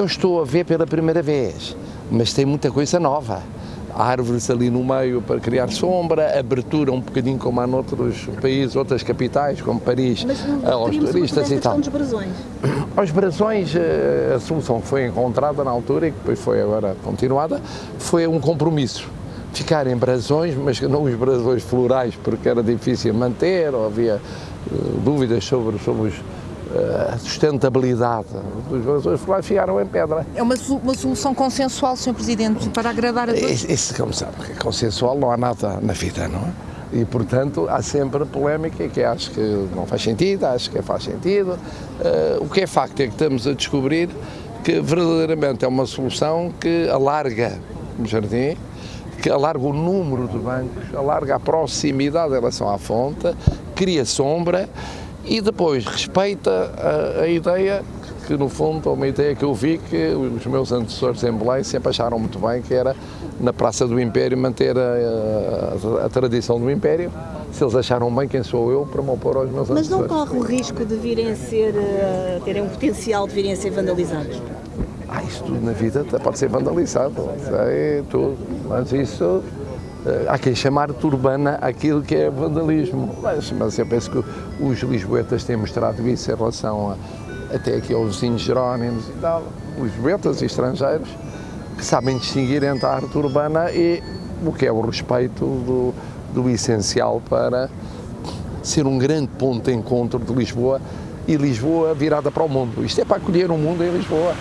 eu estou a ver pela primeira vez, mas tem muita coisa nova árvores ali no meio para criar sombra, abertura um bocadinho como há noutros países, outras capitais, como Paris, aos turistas e tal. Dos brasões. Aos brasões, eh, a solução foi encontrada na altura e que depois foi agora continuada, foi um compromisso. Ficar em brasões, mas não os brasões florais, porque era difícil manter, ou havia uh, dúvidas sobre, sobre os, a sustentabilidade dos valores florais ficaram em pedra. É uma, uma solução consensual, Sr. Presidente, para agradar a todos? Isso, como sabe, consensual não há nada na vida, não é? E, portanto, há sempre polémica que acho que não faz sentido, acho que faz sentido. Uh, o que é facto é que estamos a descobrir que verdadeiramente é uma solução que alarga o jardim, que alarga o número de bancos, alarga a proximidade em relação à fonte, cria sombra e depois respeita a, a ideia que no fundo é uma ideia que eu vi que os meus antecessores em Belém sempre acharam muito bem, que era na Praça do Império manter a, a, a tradição do Império. Se eles acharam bem, quem sou eu para me opor aos meus Mas antecessores. Mas não corre o risco de virem a ser, uh, terem um potencial de virem a ser vandalizados? Ah, isso tudo na vida pode ser vandalizado, sei tudo, mas isso eh, há quem chamar de urbana aquilo que é vandalismo, mas, mas eu penso que os lisboetas têm mostrado isso em relação a, até aqui aos vizinhos Jerónimos e tal, os lisboetas e estrangeiros, que sabem distinguir entre a arte urbana e o que é o respeito do, do essencial para ser um grande ponto de encontro de Lisboa e Lisboa virada para o mundo. Isto é para acolher o mundo em Lisboa.